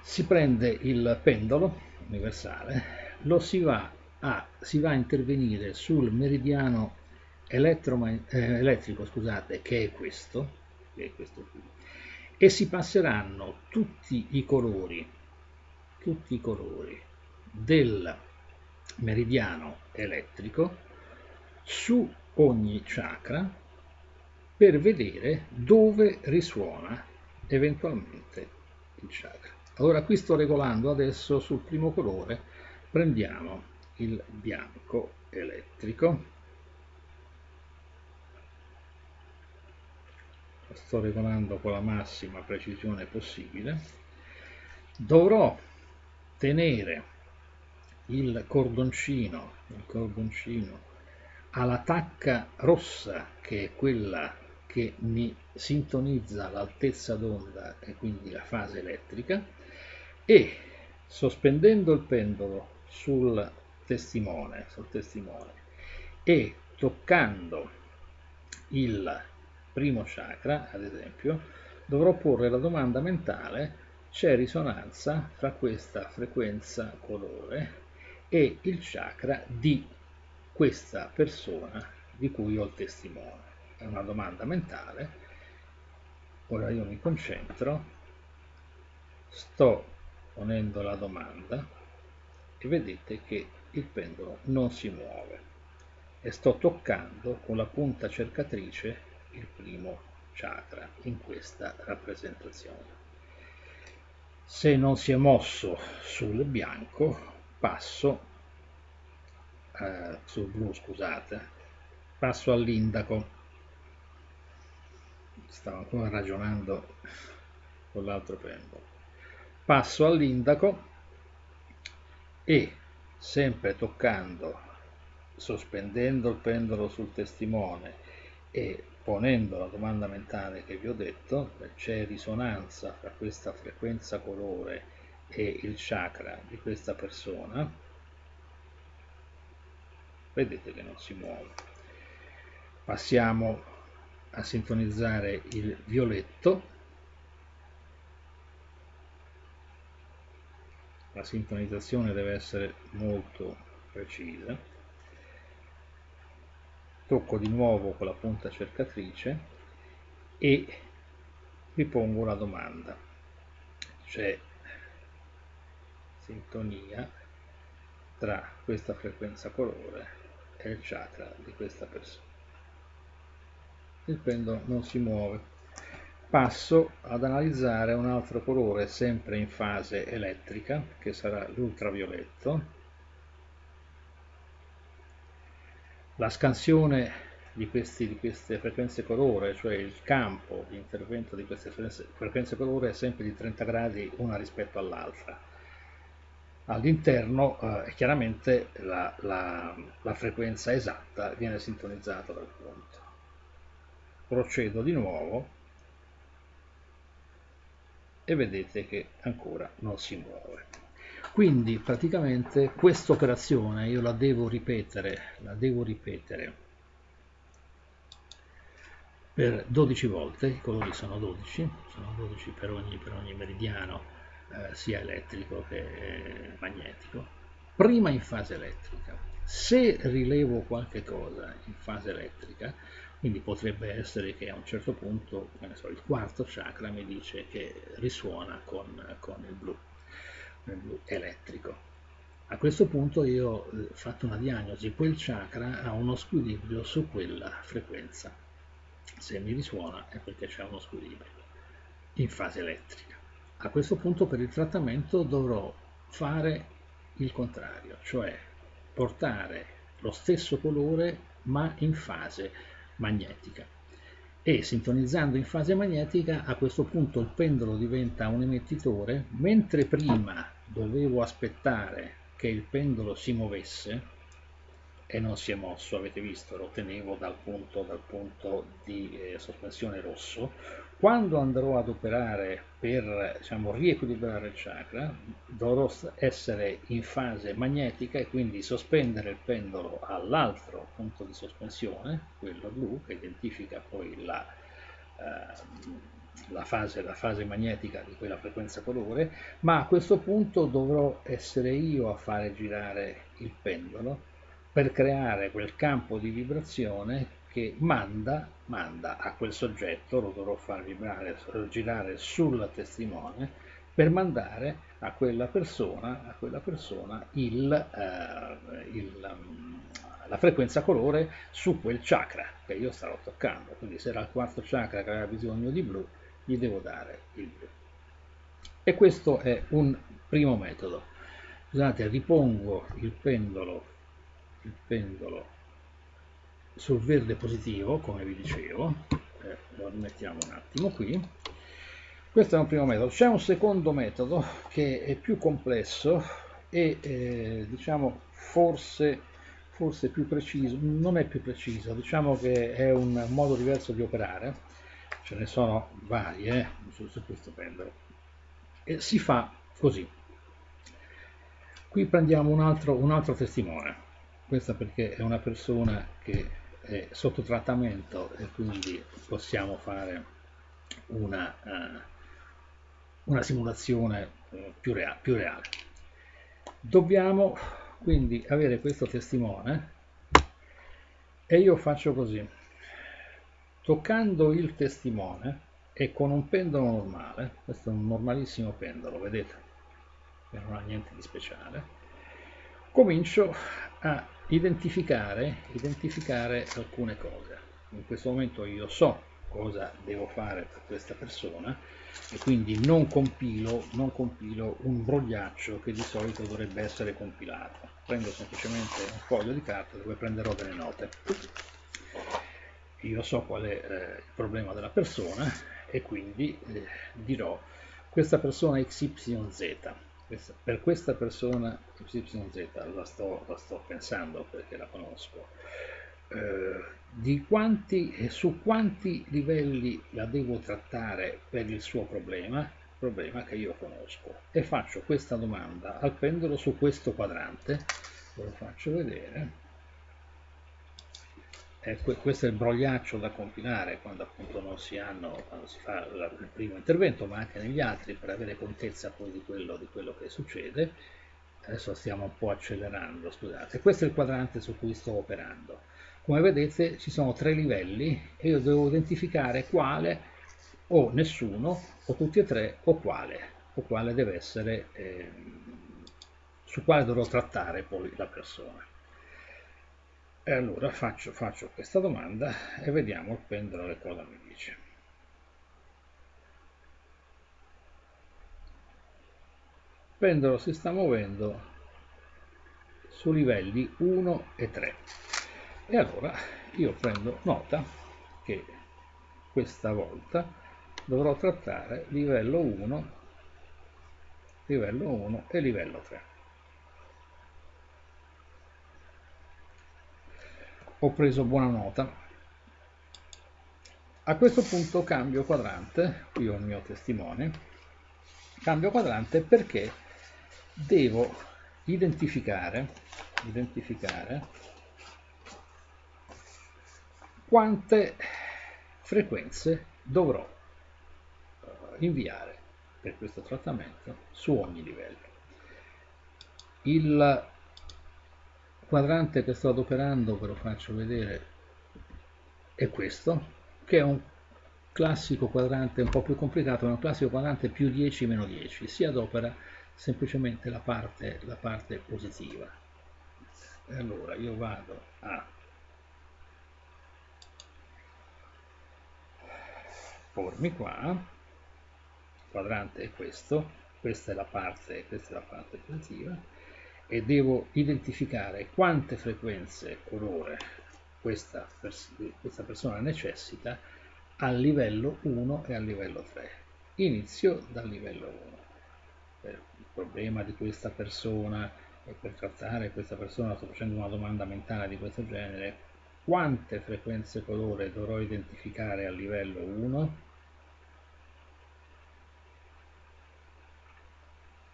Si prende il pendolo universale, lo si va a, si va a intervenire sul meridiano eh, elettrico scusate, che è questo, che è questo qui, e si passeranno tutti i colori, tutti i colori del meridiano elettrico su ogni chakra per vedere dove risuona eventualmente il chakra. Allora qui sto regolando adesso sul primo colore, prendiamo il bianco elettrico, lo sto regolando con la massima precisione possibile, dovrò tenere il cordoncino, il cordoncino alla tacca rossa che è quella che mi sintonizza l'altezza d'onda e quindi la fase elettrica e sospendendo il pendolo sul testimone, sul testimone e toccando il primo chakra, ad esempio, dovrò porre la domanda mentale c'è risonanza fra questa frequenza colore e il chakra di questa persona di cui ho il testimone. È una domanda mentale. Ora io mi concentro, sto ponendo la domanda e vedete che il pendolo non si muove e sto toccando con la punta cercatrice il primo chakra in questa rappresentazione. Se non si è mosso sul bianco passo eh, sul blu scusate passo all'indaco. Stavo ancora ragionando con l'altro pendolo passo all'indaco e sempre toccando sospendendo il pendolo sul testimone e ponendo la domanda mentale che vi ho detto, c'è risonanza fra questa frequenza colore e il chakra di questa persona, vedete che non si muove. Passiamo a sintonizzare il violetto, la sintonizzazione deve essere molto precisa, tocco di nuovo con la punta cercatrice e ripongo la domanda, c'è sintonia tra questa frequenza colore e il chakra di questa persona. Il pendolo non si muove. Passo ad analizzare un altro colore sempre in fase elettrica, che sarà l'ultravioletto. La scansione di, questi, di, queste frequenze colore, cioè il campo di intervento di queste frequenze, frequenze colore è sempre di 30 gradi una rispetto all'altra all'interno eh, chiaramente la, la, la, frequenza esatta viene sintonizzata dal punto. Procedo di nuovo e vedete che ancora non si muove. Quindi praticamente questa operazione io la devo ripetere, la devo ripetere per 12 volte, i colori sono 12, sono 12 per ogni, per ogni meridiano eh, sia elettrico che magnetico, prima in fase elettrica. Se rilevo qualche cosa in fase elettrica, quindi potrebbe essere che a un certo punto so, il quarto chakra mi dice che risuona con, con il, blu, il blu elettrico. A questo punto io ho fatto una diagnosi, quel chakra ha uno squilibrio su quella frequenza. Se mi risuona è perché c'è uno squilibrio in fase elettrica. A questo punto per il trattamento dovrò fare il contrario, cioè portare lo stesso colore ma in fase magnetica e sintonizzando in fase magnetica a questo punto il pendolo diventa un emettitore mentre prima dovevo aspettare che il pendolo si muovesse e non si è mosso, avete visto, lo tenevo dal punto, dal punto di eh, sospensione rosso. Quando andrò ad operare per diciamo, riequilibrare il chakra, dovrò essere in fase magnetica e quindi sospendere il pendolo all'altro punto di sospensione, quello blu, che identifica poi la, eh, la, fase, la fase magnetica di quella frequenza colore, ma a questo punto dovrò essere io a fare girare il pendolo per creare quel campo di vibrazione che manda, manda a quel soggetto, lo dovrò far vibrare, girare sul testimone, per mandare a quella persona, a quella persona il, eh, il, um, la frequenza colore su quel chakra che io starò toccando. Quindi se era il quarto chakra che aveva bisogno di blu, gli devo dare il blu. E questo è un primo metodo. Scusate, ripongo il pendolo il pendolo sul verde positivo come vi dicevo. Eh, lo rimettiamo un attimo qui. Questo è un primo metodo. C'è un secondo metodo che è più complesso e eh, diciamo forse forse più preciso non è più preciso diciamo che è un modo diverso di operare. Ce ne sono varie eh, su, su questo pendolo e si fa così. Qui prendiamo un altro, un altro testimone. Questa perché è una persona che è sotto trattamento e quindi possiamo fare una, uh, una simulazione uh, più, rea più reale. Dobbiamo quindi avere questo testimone e io faccio così, toccando il testimone e con un pendolo normale, questo è un normalissimo pendolo, vedete, che non ha niente di speciale, comincio a identificare, identificare alcune cose. In questo momento io so cosa devo fare per questa persona e quindi non compilo, non compilo un brogliaccio che di solito dovrebbe essere compilato. Prendo semplicemente un foglio di carta dove prenderò delle note. Io so qual è eh, il problema della persona e quindi eh, dirò questa persona XYZ. Per questa persona XYZ la sto, la sto pensando perché la conosco eh, quanti, su quanti livelli la devo trattare per il suo problema, problema che io conosco, e faccio questa domanda al pendolo su questo quadrante, ve lo faccio vedere, eh, questo è il brogliaccio da compilare quando appunto non si hanno, quando si fa il primo intervento, ma anche negli altri per avere contezza poi di quello, di quello che succede. Adesso stiamo un po' accelerando, scusate. Questo è il quadrante su cui sto operando. Come vedete ci sono tre livelli e io devo identificare quale o nessuno o tutti e tre o quale o quale deve essere eh, su quale dovrò trattare poi la persona. E allora faccio, faccio questa domanda e vediamo il pendolo che cosa mi dice. Il pendolo si sta muovendo su livelli 1 e 3 e allora io prendo nota che questa volta dovrò trattare livello 1 livello 1 e livello 3 ho preso buona nota a questo punto cambio quadrante qui ho il mio testimone cambio quadrante perché devo identificare identificare quante frequenze dovrò eh, inviare per questo trattamento su ogni livello. Il quadrante che sto adoperando, ve lo faccio vedere, è questo, che è un classico quadrante un po' più complicato, è un classico quadrante più 10 meno 10, si adopera semplicemente la parte, la parte positiva. E allora io vado a pormi qua. Il quadrante è questo questa è la parte questa è la parte positiva e devo identificare quante frequenze colore questa, pers questa persona necessita a livello 1 e a livello 3 inizio dal livello 1 per il problema di questa persona e per trattare questa persona sto facendo una domanda mentale di questo genere quante frequenze colore dovrò identificare a livello 1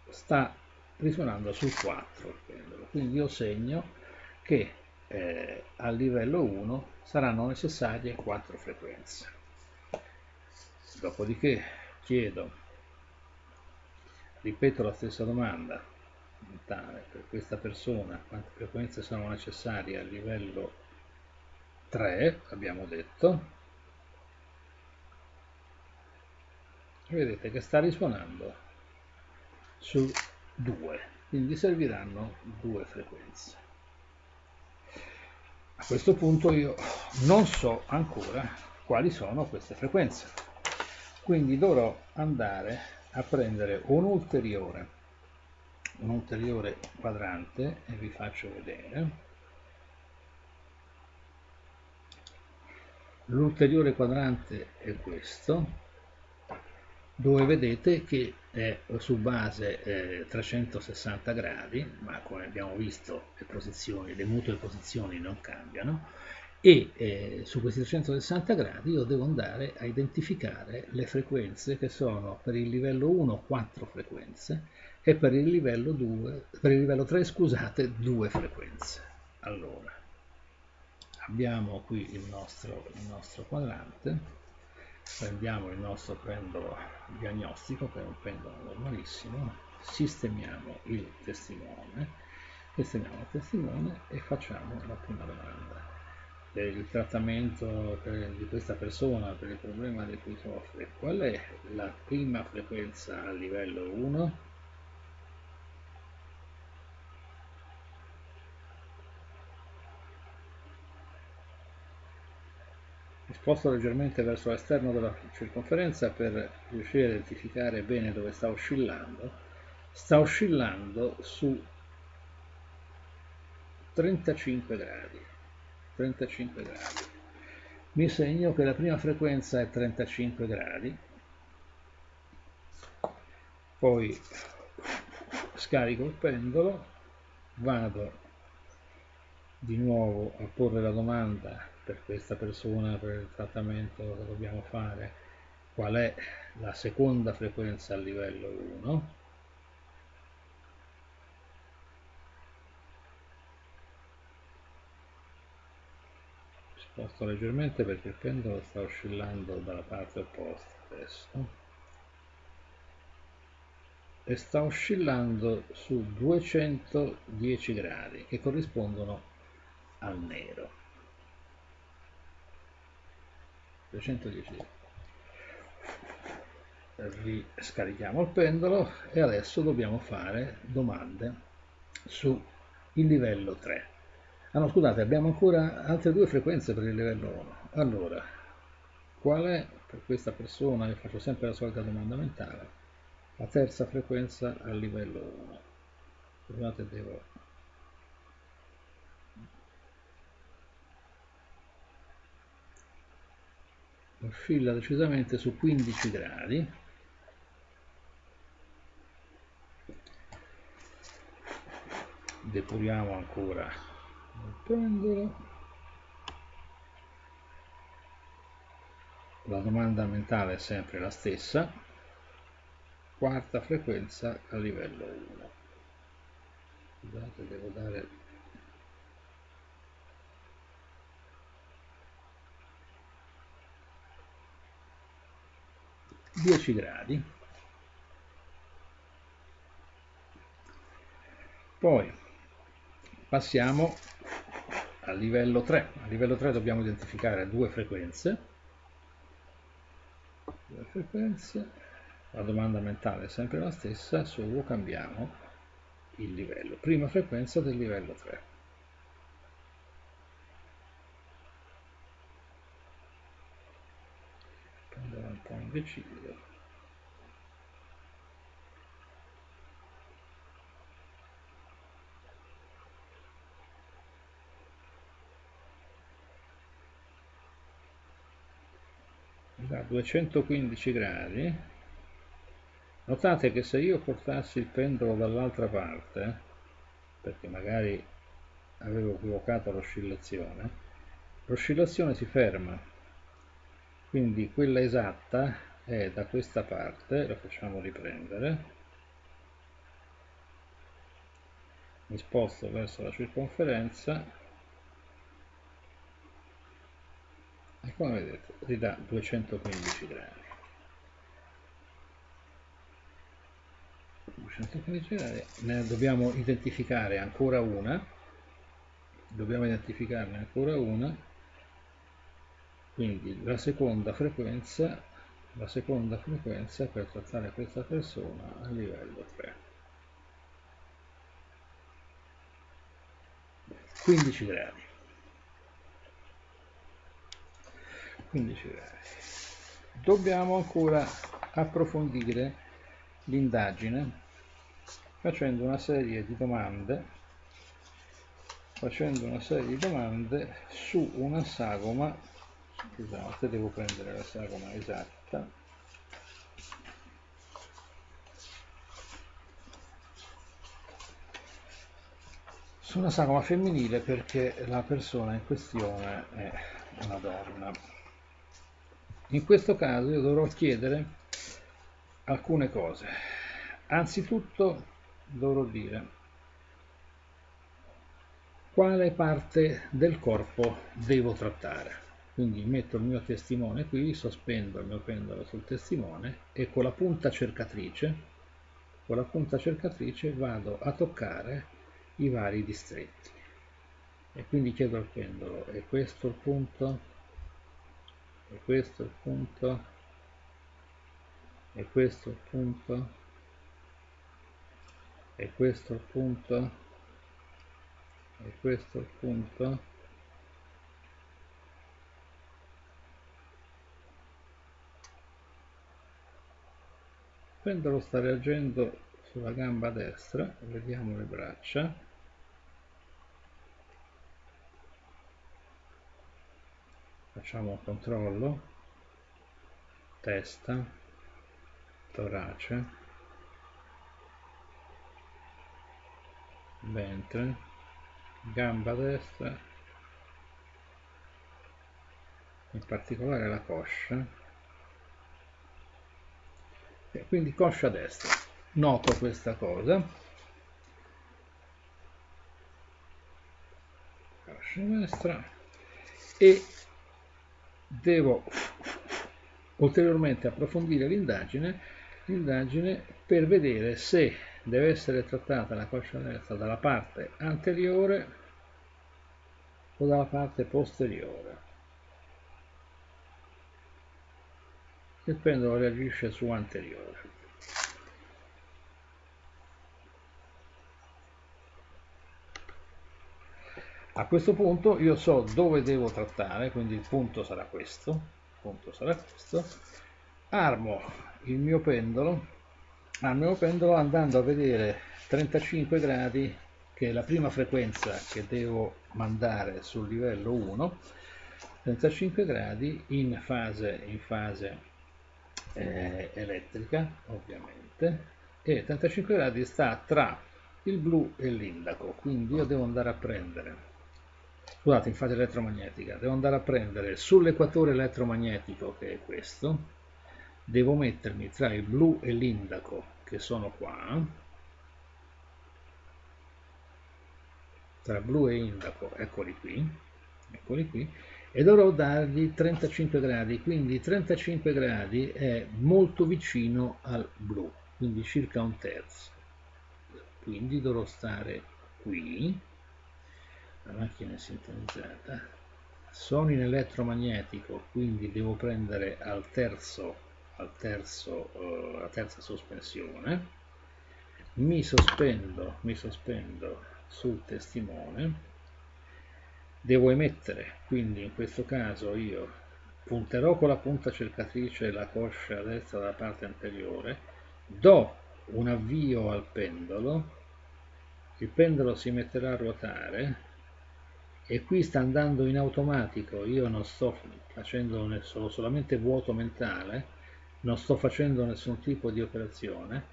sta risuonando sul 4 il pendolo quindi io segno che eh, a livello 1 saranno necessarie 4 frequenze. Dopodiché chiedo ripeto la stessa domanda per questa persona quante frequenze sono necessarie a livello 3 abbiamo detto. Vedete che sta risuonando su 2 quindi serviranno due frequenze. A questo punto io non so ancora quali sono queste frequenze. Quindi dovrò andare a prendere un ulteriore un ulteriore quadrante e vi faccio vedere. L'ulteriore quadrante è questo dove vedete che è su base eh, 360 gradi, ma come abbiamo visto le posizioni, le mutue posizioni non cambiano, e eh, su questi 360 gradi io devo andare a identificare le frequenze che sono per il livello 1 4 frequenze e per il livello 2 per il livello 3 scusate due frequenze. Allora abbiamo qui il nostro, il nostro quadrante prendiamo il nostro pendolo diagnostico che è un pendolo normalissimo. Sistemiamo il testimone sistemiamo il testimone e facciamo la prima domanda. Il trattamento per, di questa persona per il problema di cui soffre qual è la prima frequenza a livello 1 sposto leggermente verso l'esterno della circonferenza per riuscire a identificare bene dove sta oscillando. Sta oscillando su 35 gradi 35 gradi. Mi segno che la prima frequenza è 35 gradi. Poi scarico il pendolo vado di nuovo a porre la domanda per questa persona, per il trattamento che dobbiamo fare, qual è la seconda frequenza a livello 1. Sposto leggermente perché il pendolo sta oscillando dalla parte opposta adesso e sta oscillando su 210 gradi che corrispondono al nero 210 riscarichiamo il pendolo e adesso dobbiamo fare domande sul livello 3 ah no scusate abbiamo ancora altre due frequenze per il livello 1 allora qual è per questa persona io faccio sempre la solita domanda mentale la terza frequenza al livello 1 scusate devo oscilla decisamente su 15 gradi. Depuriamo ancora il pendolo. La domanda mentale è sempre la stessa. Quarta frequenza a livello 1 scusate devo dare 10 gradi. Poi passiamo al livello 3 a livello 3 dobbiamo identificare due frequenze. Due frequenze. La domanda mentale è sempre la stessa solo cambiamo il livello. Prima frequenza del livello 3 indeciso da 215 gradi. Notate che se io portassi il pendolo dall'altra parte perché magari avevo equivocato l'oscillazione l'oscillazione si ferma quindi quella esatta è da questa parte la facciamo riprendere. Mi sposto verso la circonferenza. E come vedete ridà 215 gradi. 215 gradi ne dobbiamo identificare ancora una. Dobbiamo identificarne ancora una quindi la seconda frequenza la seconda frequenza per trattare questa persona a livello 3 15 gradi. 15 gradi. Dobbiamo ancora approfondire l'indagine facendo una serie di domande facendo una serie di domande su una sagoma scusate devo prendere la sagoma esatta. Su una sagoma femminile perché la persona in questione è una donna. In questo caso io dovrò chiedere alcune cose. Anzitutto dovrò dire quale parte del corpo devo trattare quindi metto il mio testimone qui, sospendo il mio pendolo sul testimone e con la punta cercatrice, con la punta cercatrice vado a toccare i vari distretti. E quindi chiedo al pendolo, è questo il punto? È questo il punto? È questo il punto? È questo il punto? È questo il punto? Pendolo sta reagendo sulla gamba destra vediamo le braccia. Facciamo un controllo. Testa torace. Ventre gamba destra. In particolare la coscia e quindi coscia destra. Noto questa cosa. Coscia destra. E devo ulteriormente approfondire l'indagine l'indagine per vedere se deve essere trattata la coscia destra dalla parte anteriore o dalla parte posteriore il pendolo reagisce su anteriore A questo punto io so dove devo trattare, quindi il punto sarà questo, il punto sarà questo. Armo il mio pendolo, al mio pendolo andando a vedere 35 gradi, che è la prima frequenza che devo mandare sul livello 1, 35 gradi in fase, in fase eh, elettrica, ovviamente, e 35 gradi sta tra il blu e l'indaco, quindi io devo andare a prendere scusate in fase elettromagnetica devo andare a prendere sull'equatore elettromagnetico che è questo devo mettermi tra il blu e l'indaco che sono qua tra blu e indaco eccoli qui eccoli qui e dovrò dargli 35 gradi quindi 35 gradi è molto vicino al blu quindi circa un terzo. Quindi dovrò stare qui. La macchina è sintonizzata. Sono in elettromagnetico quindi devo prendere al terzo, al terzo uh, la terza sospensione. Mi sospendo, mi sospendo sul testimone devo emettere. Quindi in questo caso io punterò con la punta cercatrice la coscia destra dalla parte anteriore do un avvio al pendolo il pendolo si metterà a ruotare e qui sta andando in automatico. Io non sto facendo nessuno, solamente vuoto mentale non sto facendo nessun tipo di operazione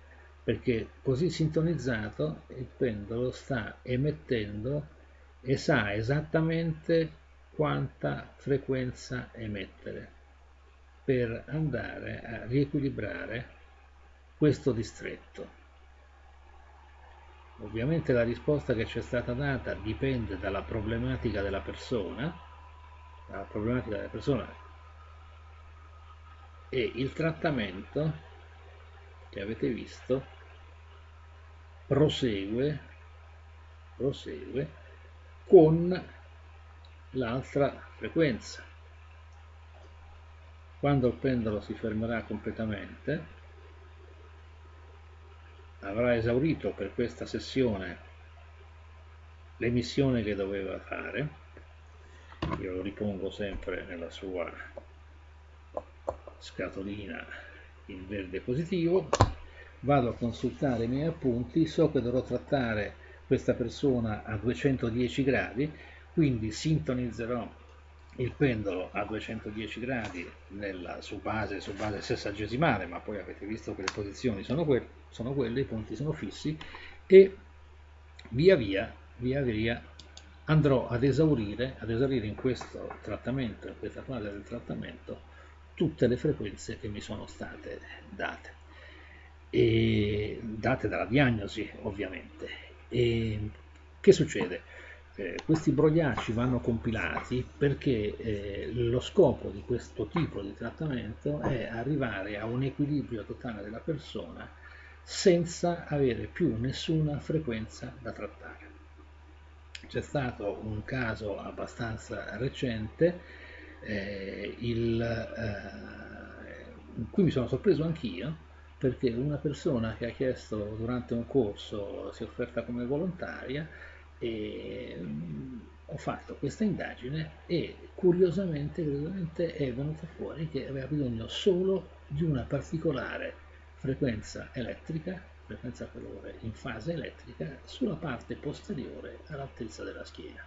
perché così sintonizzato il pendolo sta emettendo e sa esattamente quanta frequenza emettere per andare a riequilibrare questo distretto. Ovviamente la risposta che ci è stata data dipende dalla problematica della persona, dalla problematica della persona e il trattamento che avete visto prosegue, prosegue con l'altra frequenza. Quando il pendolo si fermerà completamente, avrà esaurito per questa sessione l'emissione che doveva fare. Io lo ripongo sempre nella sua scatolina in verde positivo. Vado a consultare i miei appunti. So che dovrò trattare questa persona a 210 gradi quindi sintonizzerò il pendolo a 210 gradi nella, su, base, su base sessagesimale, ma poi avete visto che le posizioni sono, que sono quelle, i punti sono fissi, e via via, via via andrò ad esaurire, ad esaurire in questo trattamento, in questa fase del trattamento, tutte le frequenze che mi sono state date, e date dalla diagnosi ovviamente. E che succede? eh, questi brogliacci vanno compilati perché eh, lo scopo di questo tipo di trattamento è arrivare a un equilibrio totale della persona senza avere più nessuna frequenza da trattare. C'è stato un caso abbastanza recente eh, il, eh, in cui mi sono sorpreso anch'io perché una persona che ha chiesto durante un corso si è offerta come volontaria e mm, ho fatto questa indagine e curiosamente, è venuto fuori che aveva bisogno solo di una particolare frequenza elettrica, frequenza calore in fase elettrica sulla parte posteriore all'altezza della schiena.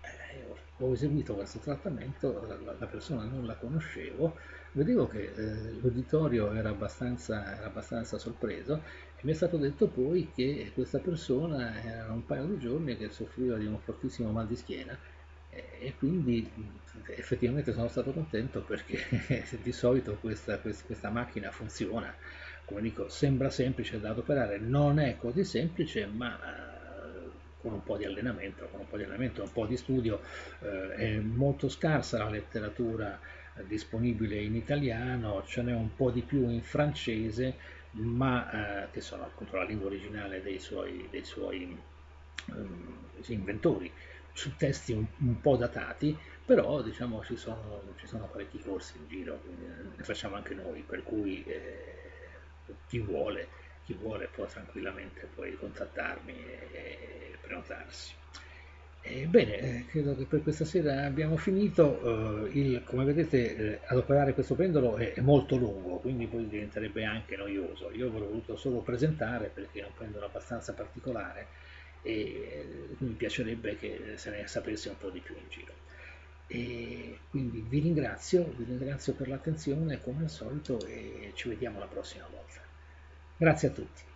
Eh, ho eseguito questo trattamento, la, la, persona non la conoscevo, vedevo che eh, l'uditorio era abbastanza, era abbastanza sorpreso e mi è stato detto poi che questa persona era un paio di giorni che soffriva di un fortissimo mal di schiena e quindi effettivamente sono stato contento perché (laughs) di solito questa, questa, questa, macchina funziona, come dico, sembra semplice da adoperare, non è così semplice, ma eh, con un po' di allenamento, con un po' di allenamento, un po' di studio, eh, è molto scarsa la letteratura disponibile in italiano, ce n'è un po' di più in francese, ma eh, che sono appunto la lingua originale dei suoi, dei suoi um, inventori su testi un, un, po' datati, però diciamo ci sono, ci sono parecchi corsi in giro, ne facciamo anche noi, per cui eh, chi, vuole, chi vuole può tranquillamente poi contattarmi e, e prenotarsi. Bene, eh, credo che per questa sera abbiamo finito. Eh, il, come vedete, eh, adoperare questo pendolo è, è, molto lungo, quindi poi diventerebbe anche noioso. Io ve l'ho voluto solo presentare perché è un pendolo abbastanza particolare e mi piacerebbe che se ne sapesse un po' di più in giro. E quindi vi ringrazio, vi ringrazio per l'attenzione come al solito e ci vediamo la prossima volta. Grazie a tutti.